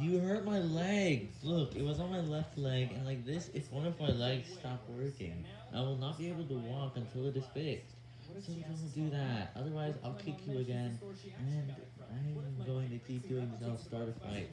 You hurt my leg! Look, it was on my left leg, and like this, if one of my legs Stop working, I will not be able to walk until it is fixed. So don't do that, otherwise I'll kick you again, and I'm going to keep doing this, I'll start a fight.